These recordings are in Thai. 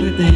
muerte.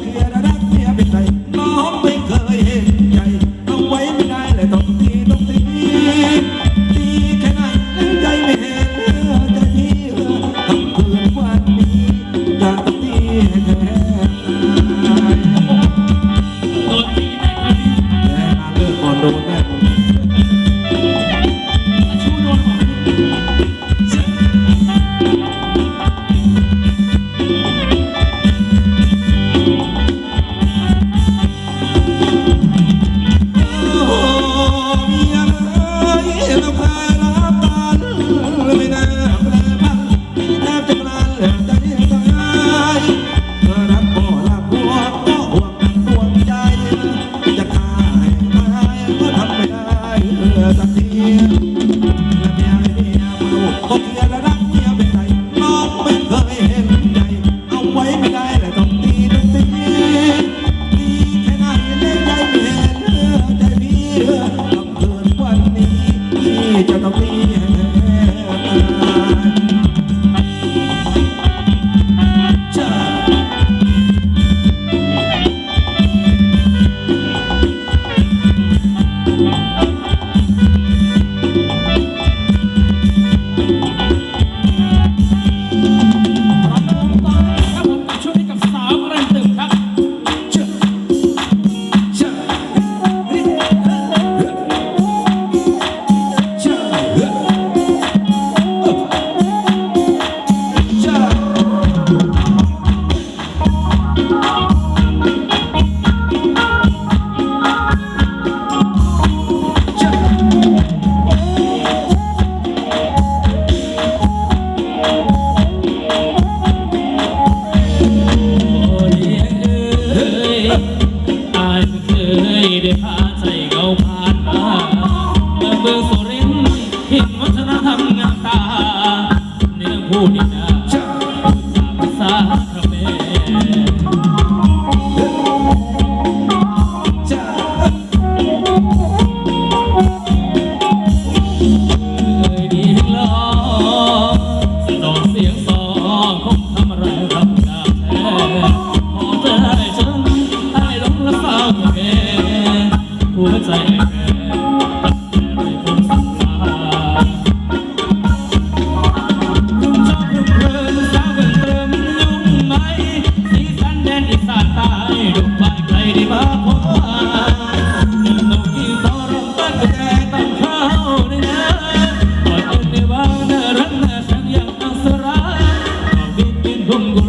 Yeah.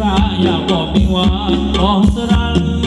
ราอยากบอกมีหวาของสรัน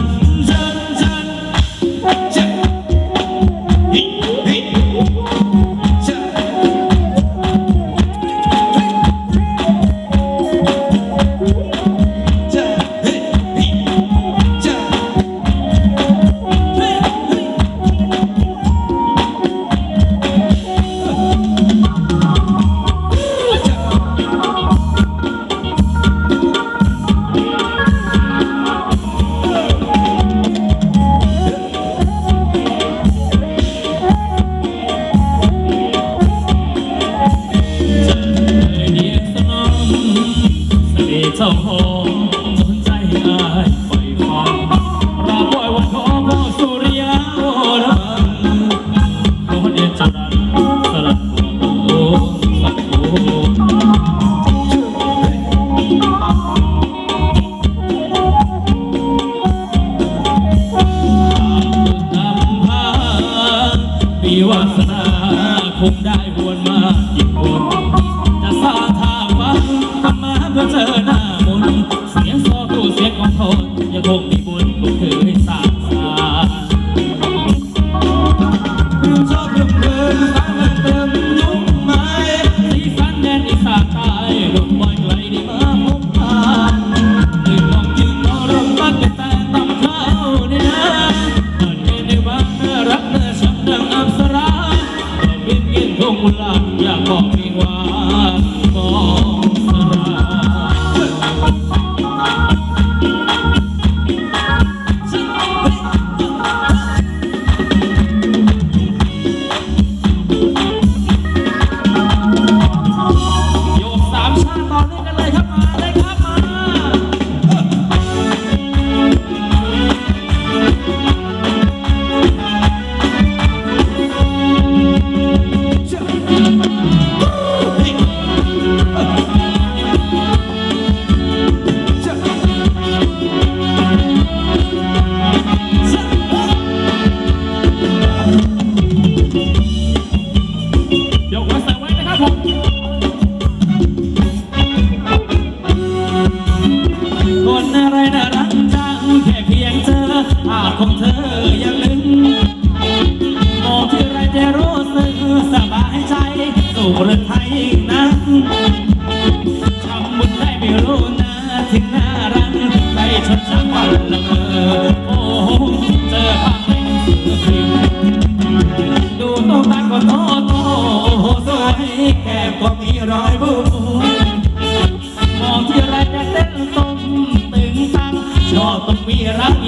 Oh.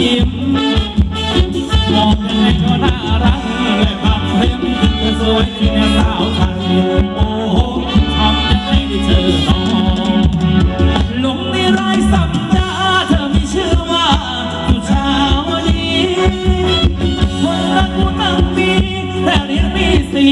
ยิ้มมองยังไงก็น่ารักและผางเล่มเธอสวยจริงสาวไทยโอ้โหทำยังไงได้เธอน้องลงในรายสัปดาเธอมีชื่อว่าสุชาวดีคนรักกูตั้งมีแต่เรียนมีสี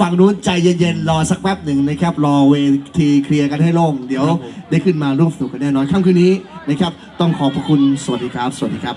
ฝั่งนู้นใจเย็นๆ รอสักแป๊บหนึ่งนะครับ รอเวทีเคลียร์กันให้โล่ง เดี๋ยวได้ขึ้นมาร่วมสนุกกันแน่นอนค่ำคืนนี้นะครับ ต้องขอบพระคุณ สวัสดีครับ สวัสดีครับ